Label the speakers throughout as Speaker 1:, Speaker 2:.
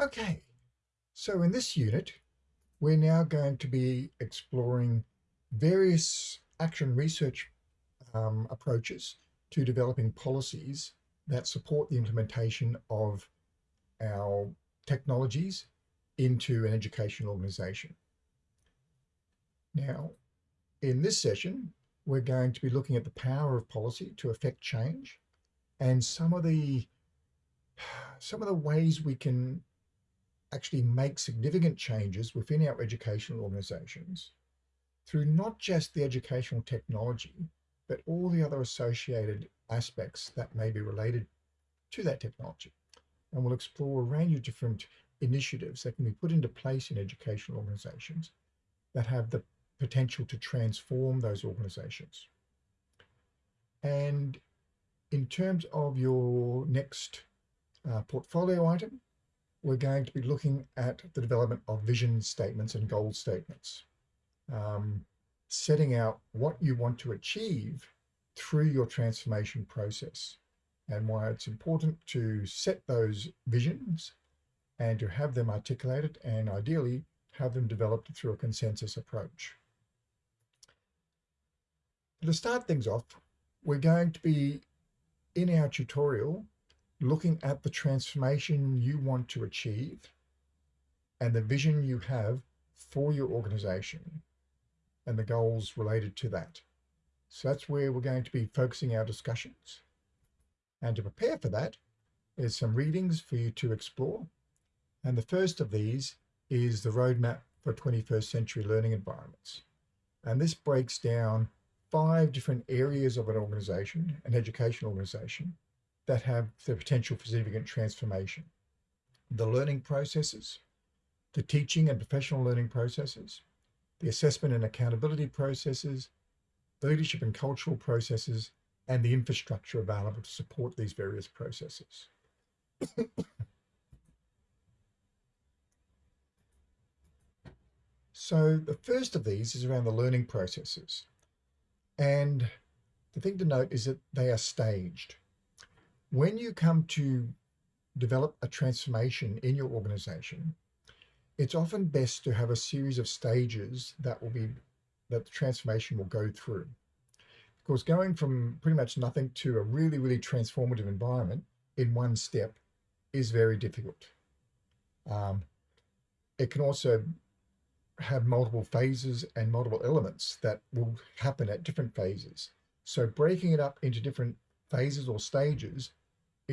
Speaker 1: Okay, so in this unit, we're now going to be exploring various action research um, approaches to developing policies that support the implementation of our technologies into an education organization. Now, in this session, we're going to be looking at the power of policy to affect change and some of the some of the ways we can actually make significant changes within our educational organizations through not just the educational technology, but all the other associated aspects that may be related to that technology. And we'll explore a range of different initiatives that can be put into place in educational organizations that have the potential to transform those organizations. And in terms of your next uh, portfolio item, we're going to be looking at the development of vision statements and goal statements, um, setting out what you want to achieve through your transformation process and why it's important to set those visions and to have them articulated and ideally have them developed through a consensus approach. To start things off, we're going to be in our tutorial looking at the transformation you want to achieve and the vision you have for your organization and the goals related to that. So that's where we're going to be focusing our discussions. And to prepare for that, there's some readings for you to explore. And the first of these is the Roadmap for 21st Century Learning Environments. And this breaks down five different areas of an organization, an education organization, that have the potential for significant transformation. The learning processes, the teaching and professional learning processes, the assessment and accountability processes, leadership and cultural processes, and the infrastructure available to support these various processes. so the first of these is around the learning processes. And the thing to note is that they are staged when you come to develop a transformation in your organization, it's often best to have a series of stages that will be that the transformation will go through. Of course, going from pretty much nothing to a really, really transformative environment in one step is very difficult. Um, it can also have multiple phases and multiple elements that will happen at different phases. So breaking it up into different phases or stages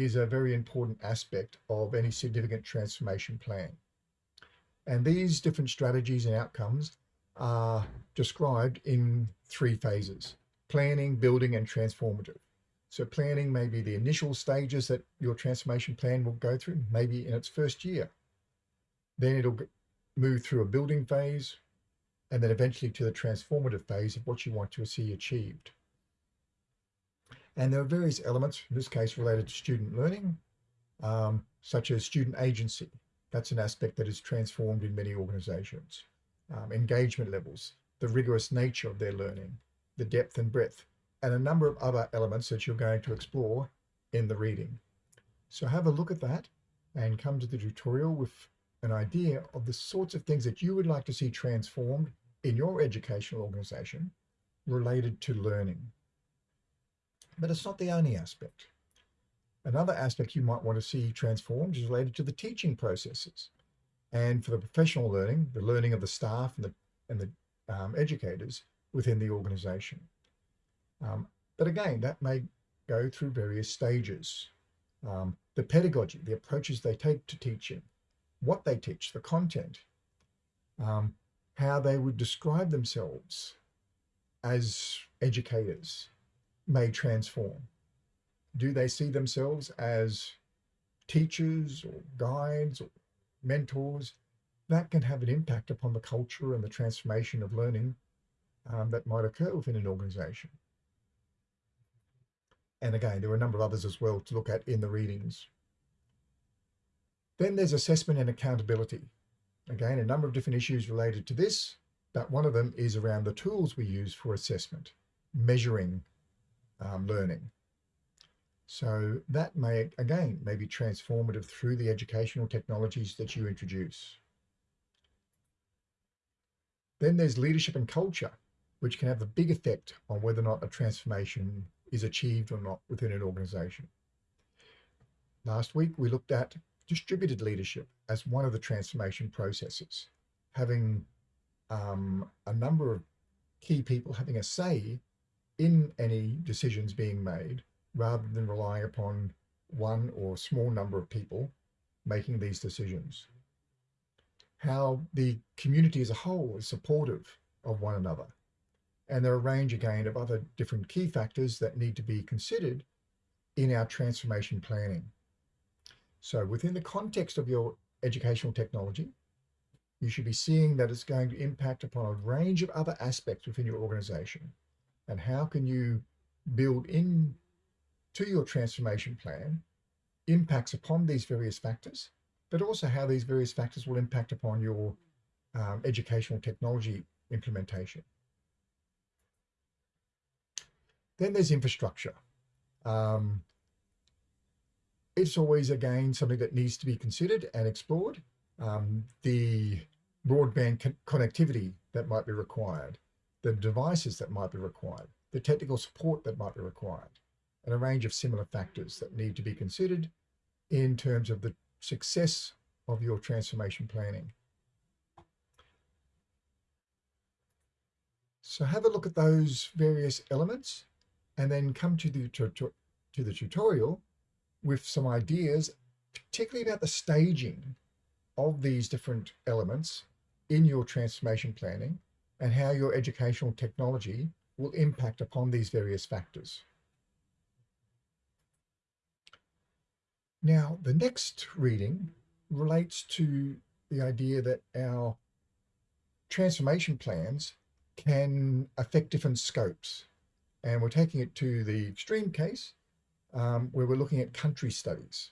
Speaker 1: is a very important aspect of any significant transformation plan. And these different strategies and outcomes are described in three phases, planning, building, and transformative. So planning may be the initial stages that your transformation plan will go through, maybe in its first year. Then it'll move through a building phase, and then eventually to the transformative phase of what you want to see achieved. And there are various elements, in this case related to student learning, um, such as student agency. That's an aspect that is transformed in many organizations. Um, engagement levels, the rigorous nature of their learning, the depth and breadth, and a number of other elements that you're going to explore in the reading. So have a look at that and come to the tutorial with an idea of the sorts of things that you would like to see transformed in your educational organization related to learning. But it's not the only aspect. Another aspect you might want to see transformed is related to the teaching processes. And for the professional learning, the learning of the staff and the, and the um, educators within the organization. Um, but again, that may go through various stages. Um, the pedagogy, the approaches they take to teaching, what they teach, the content, um, how they would describe themselves as educators, may transform. Do they see themselves as teachers or guides or mentors? That can have an impact upon the culture and the transformation of learning um, that might occur within an organization. And again, there are a number of others as well to look at in the readings. Then there's assessment and accountability. Again, a number of different issues related to this, but one of them is around the tools we use for assessment, measuring um, learning. So that may, again, may be transformative through the educational technologies that you introduce. Then there's leadership and culture, which can have a big effect on whether or not a transformation is achieved or not within an organization. Last week, we looked at distributed leadership as one of the transformation processes, having um, a number of key people having a say in any decisions being made rather than relying upon one or small number of people making these decisions. How the community as a whole is supportive of one another. And there are a range again of other different key factors that need to be considered in our transformation planning. So within the context of your educational technology, you should be seeing that it's going to impact upon a range of other aspects within your organization. And how can you build in to your transformation plan impacts upon these various factors, but also how these various factors will impact upon your um, educational technology implementation. Then there's infrastructure. Um, it's always, again, something that needs to be considered and explored. Um, the broadband co connectivity that might be required, the devices that might be required, the technical support that might be required and a range of similar factors that need to be considered in terms of the success of your transformation planning. So have a look at those various elements and then come to the, to, to, the tutorial with some ideas, particularly about the staging of these different elements in your transformation planning and how your educational technology will impact upon these various factors. Now, the next reading relates to the idea that our transformation plans can affect different scopes. And we're taking it to the extreme case um, where we're looking at country studies,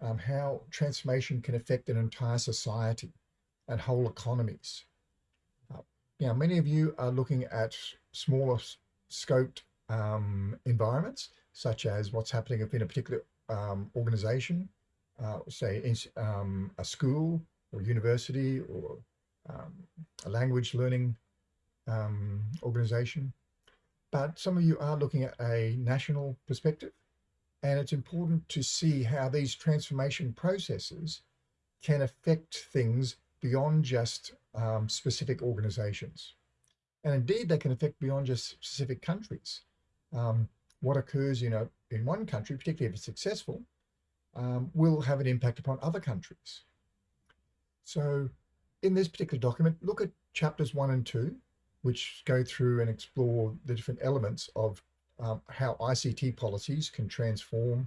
Speaker 1: um, how transformation can affect an entire society and whole economies. Now, many of you are looking at smaller scoped um, environments, such as what's happening within a particular um, organization, uh, say in, um, a school or university or um, a language learning um, organization. But some of you are looking at a national perspective and it's important to see how these transformation processes can affect things beyond just um, specific organizations. And indeed, they can affect beyond just specific countries. Um, what occurs in, a, in one country, particularly if it's successful, um, will have an impact upon other countries. So in this particular document, look at chapters one and two, which go through and explore the different elements of um, how ICT policies can transform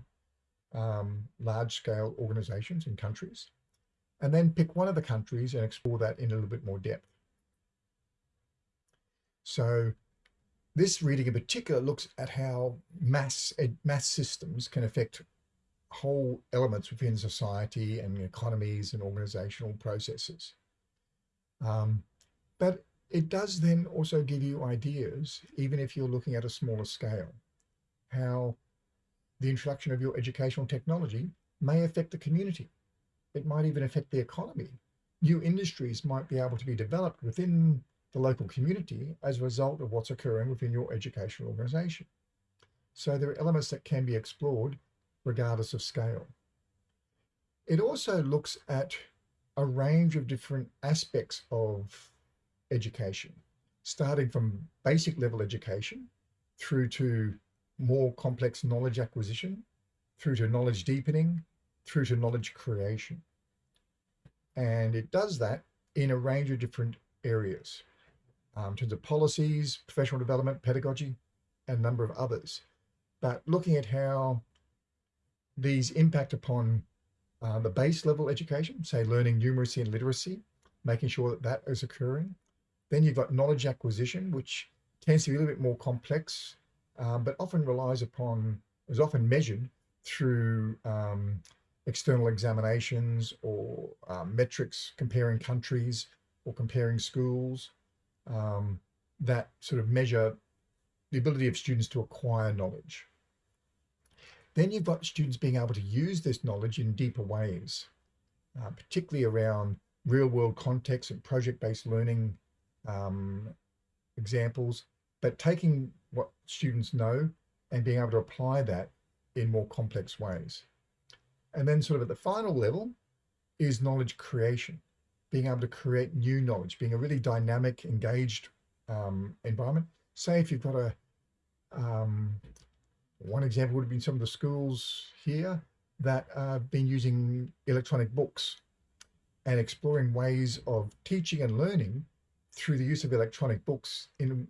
Speaker 1: um, large-scale organizations and countries, and then pick one of the countries and explore that in a little bit more depth. So this reading in particular looks at how mass, mass systems can affect whole elements within society and economies and organizational processes. Um, but it does then also give you ideas, even if you're looking at a smaller scale, how the introduction of your educational technology may affect the community. It might even affect the economy. New industries might be able to be developed within the local community as a result of what's occurring within your educational organization. So there are elements that can be explored regardless of scale. It also looks at a range of different aspects of education, starting from basic level education through to more complex knowledge acquisition, through to knowledge deepening, through to knowledge creation. And it does that in a range of different areas um, in terms of policies, professional development, pedagogy, and a number of others. But looking at how these impact upon uh, the base level education, say learning numeracy and literacy, making sure that that is occurring. Then you've got knowledge acquisition, which tends to be a little bit more complex, um, but often relies upon, is often measured through um, external examinations or um, metrics comparing countries or comparing schools um, that sort of measure the ability of students to acquire knowledge. Then you've got students being able to use this knowledge in deeper ways, uh, particularly around real world context and project-based learning um, examples, but taking what students know and being able to apply that in more complex ways. And then sort of at the final level is knowledge creation, being able to create new knowledge, being a really dynamic, engaged um, environment. Say if you've got a, um, one example would have been some of the schools here that have been using electronic books and exploring ways of teaching and learning through the use of electronic books in,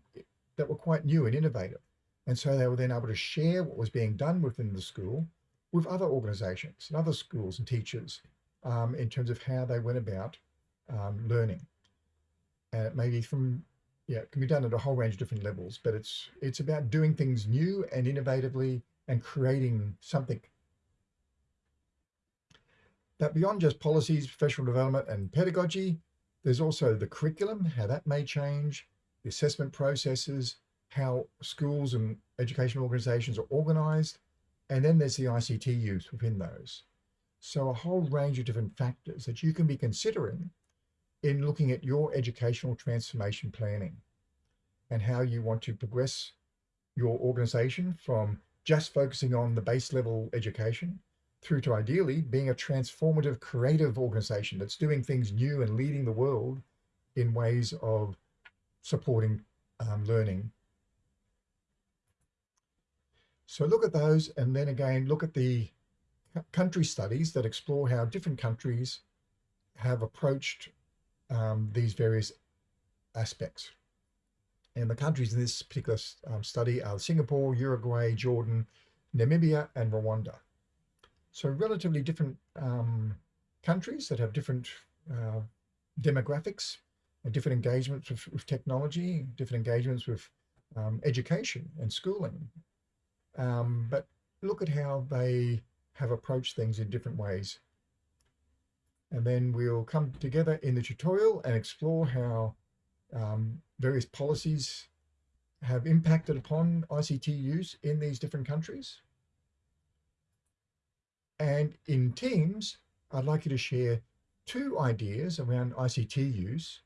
Speaker 1: that were quite new and innovative. And so they were then able to share what was being done within the school with other organizations and other schools and teachers um, in terms of how they went about um, learning. And it may be from, yeah, it can be done at a whole range of different levels, but it's, it's about doing things new and innovatively and creating something but beyond just policies, professional development and pedagogy, there's also the curriculum, how that may change, the assessment processes, how schools and educational organizations are organized, and then there's the ICT use within those. So a whole range of different factors that you can be considering in looking at your educational transformation planning and how you want to progress your organization from just focusing on the base level education through to ideally being a transformative, creative organization that's doing things new and leading the world in ways of supporting um, learning. So look at those and then again, look at the country studies that explore how different countries have approached um, these various aspects. And the countries in this particular um, study are Singapore, Uruguay, Jordan, Namibia, and Rwanda. So relatively different um, countries that have different uh, demographics different engagements with, with, technology, different engagements with um, education and schooling. Um, but look at how they have approached things in different ways. And then we'll come together in the tutorial and explore how um, various policies have impacted upon ICT use in these different countries. And in teams, I'd like you to share two ideas around ICT use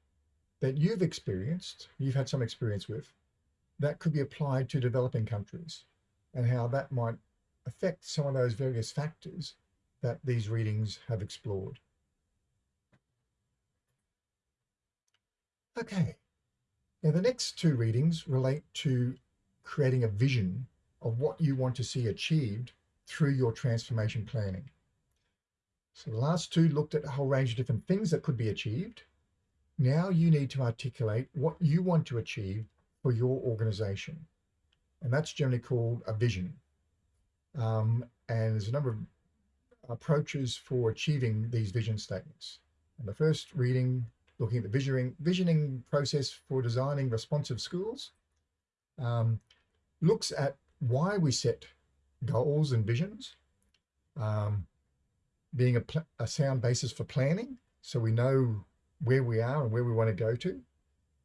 Speaker 1: that you've experienced, you've had some experience with, that could be applied to developing countries and how that might affect some of those various factors that these readings have explored. Okay, now the next two readings relate to creating a vision of what you want to see achieved through your transformation planning. So the last two looked at a whole range of different things that could be achieved. Now you need to articulate what you want to achieve for your organization. And that's generally called a vision. Um, and there's a number of approaches for achieving these vision statements. And the first reading, looking at the visioning, visioning process for designing responsive schools, um, looks at why we set goals and visions, um, being a, a, sound basis for planning. So we know where we are and where we want to go to.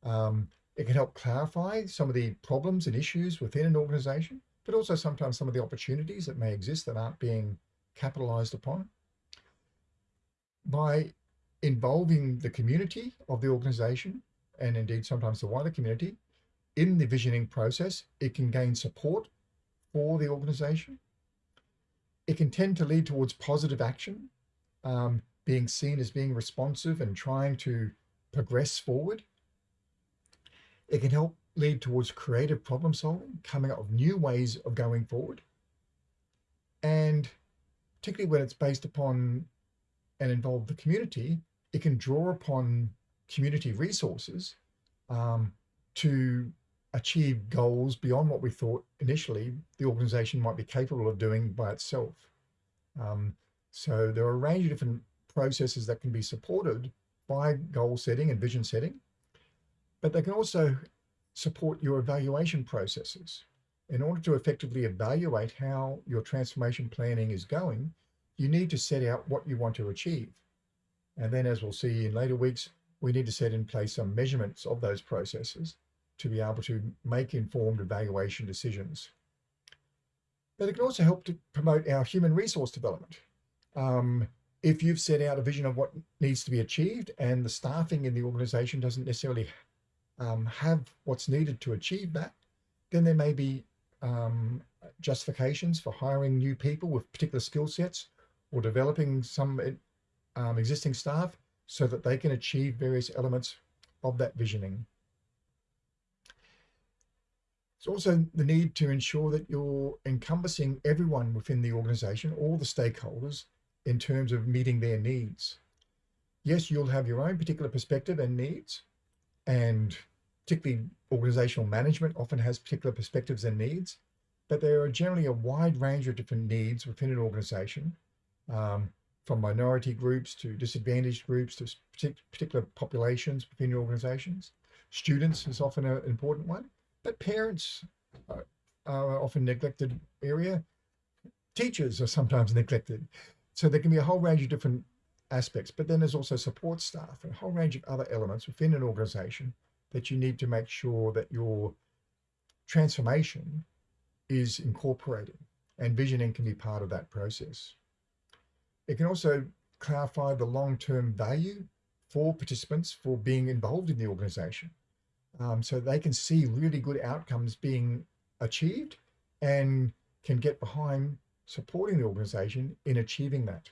Speaker 1: Um, it can help clarify some of the problems and issues within an organization, but also sometimes some of the opportunities that may exist that aren't being capitalized upon. By involving the community of the organization, and indeed sometimes the wider community, in the visioning process, it can gain support for the organization. It can tend to lead towards positive action, um, being seen as being responsive and trying to progress forward. It can help lead towards creative problem solving, coming up with new ways of going forward. And particularly when it's based upon and involve the community, it can draw upon community resources um, to achieve goals beyond what we thought initially the organization might be capable of doing by itself. Um, so there are a range of different processes that can be supported by goal setting and vision setting, but they can also support your evaluation processes. In order to effectively evaluate how your transformation planning is going, you need to set out what you want to achieve. And then as we'll see in later weeks, we need to set in place some measurements of those processes to be able to make informed evaluation decisions. but it can also help to promote our human resource development. Um, if you've set out a vision of what needs to be achieved and the staffing in the organization doesn't necessarily um, have what's needed to achieve that, then there may be um, justifications for hiring new people with particular skill sets or developing some um, existing staff so that they can achieve various elements of that visioning. It's also the need to ensure that you're encompassing everyone within the organization, all the stakeholders, in terms of meeting their needs. Yes, you'll have your own particular perspective and needs, and particularly organizational management often has particular perspectives and needs, but there are generally a wide range of different needs within an organization, um, from minority groups to disadvantaged groups to particular populations within your organizations. Students is often an important one, but parents are, are often neglected area. Teachers are sometimes neglected. So there can be a whole range of different aspects, but then there's also support staff and a whole range of other elements within an organization that you need to make sure that your transformation is incorporated and visioning can be part of that process. It can also clarify the long-term value for participants for being involved in the organization. Um, so they can see really good outcomes being achieved and can get behind supporting the organization in achieving that.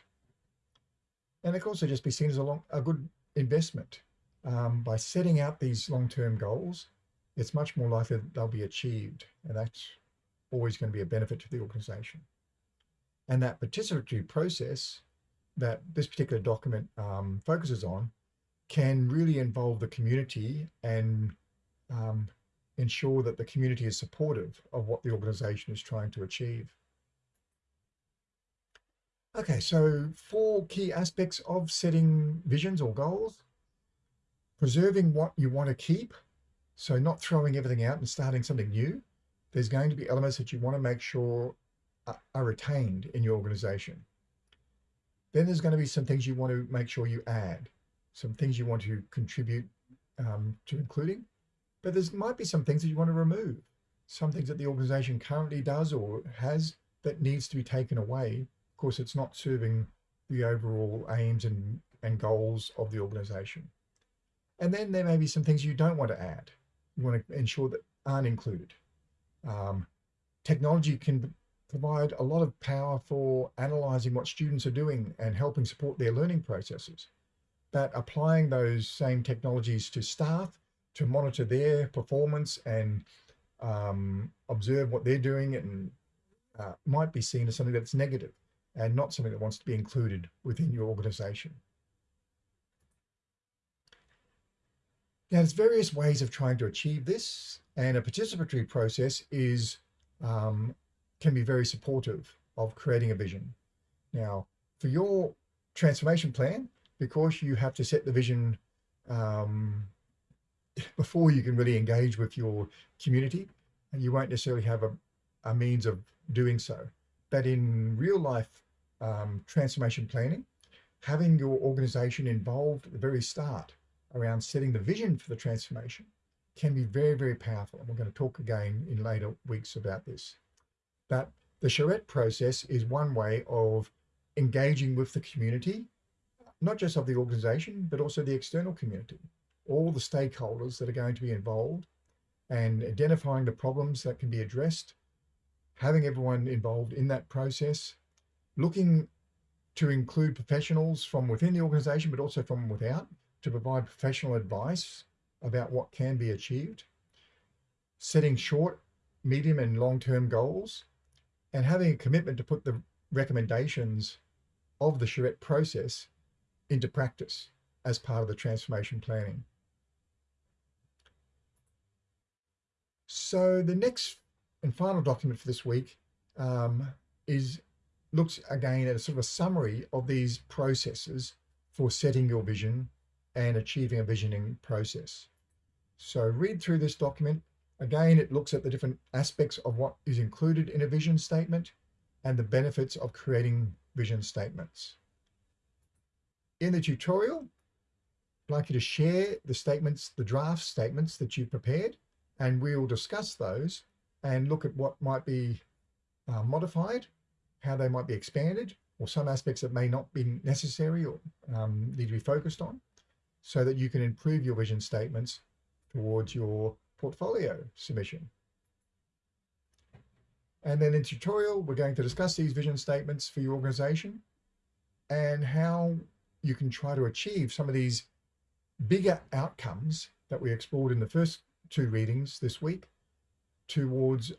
Speaker 1: And it can also just be seen as a, long, a good investment. Um, by setting out these long-term goals, it's much more likely that they'll be achieved. And that's always going to be a benefit to the organization. And that participatory process that this particular document um, focuses on can really involve the community and um, ensure that the community is supportive of what the organization is trying to achieve. Okay, so four key aspects of setting visions or goals. Preserving what you want to keep, so not throwing everything out and starting something new. There's going to be elements that you want to make sure are retained in your organization. Then there's going to be some things you want to make sure you add, some things you want to contribute um, to including, but there might be some things that you want to remove, some things that the organization currently does or has that needs to be taken away. Course, it's not serving the overall aims and, and goals of the organization. And then there may be some things you don't want to add. You want to ensure that aren't included. Um, technology can provide a lot of power for analyzing what students are doing and helping support their learning processes. But applying those same technologies to staff to monitor their performance and um, observe what they're doing and uh, might be seen as something that's negative and not something that wants to be included within your organization. Now, there's various ways of trying to achieve this, and a participatory process is um, can be very supportive of creating a vision. Now, for your transformation plan, because you have to set the vision um, before you can really engage with your community, and you won't necessarily have a, a means of doing so. But in real life um, transformation planning, having your organization involved at the very start around setting the vision for the transformation can be very, very powerful. And we're going to talk again in later weeks about this. But the charrette process is one way of engaging with the community, not just of the organization, but also the external community, all the stakeholders that are going to be involved and identifying the problems that can be addressed, having everyone involved in that process, looking to include professionals from within the organization, but also from without to provide professional advice about what can be achieved, setting short, medium and long-term goals, and having a commitment to put the recommendations of the charrette process into practice as part of the transformation planning. So the next and final document for this week um, is looks again at a sort of a summary of these processes for setting your vision and achieving a visioning process. So read through this document Again, it looks at the different aspects of what is included in a vision statement and the benefits of creating vision statements. In the tutorial, I'd like you to share the statements, the draft statements that you've prepared, and we'll discuss those and look at what might be uh, modified, how they might be expanded, or some aspects that may not be necessary or um, need to be focused on, so that you can improve your vision statements towards your portfolio submission. And then in tutorial, we're going to discuss these vision statements for your organization and how you can try to achieve some of these bigger outcomes that we explored in the first two readings this week towards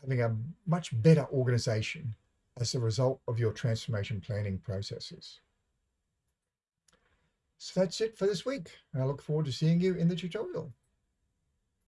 Speaker 1: having a much better organization as a result of your transformation planning processes. So that's it for this week. And I look forward to seeing you in the tutorial.